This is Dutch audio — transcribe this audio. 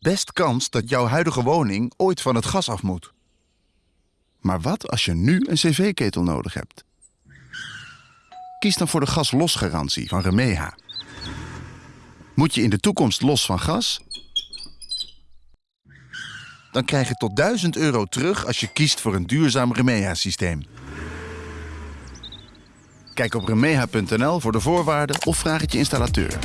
best kans dat jouw huidige woning ooit van het gas af moet. Maar wat als je nu een cv-ketel nodig hebt? Kies dan voor de gaslosgarantie van Remeha. Moet je in de toekomst los van gas? Dan krijg je tot 1000 euro terug als je kiest voor een duurzaam Remeha-systeem. Kijk op remeha.nl voor de voorwaarden of vraag het je installateur.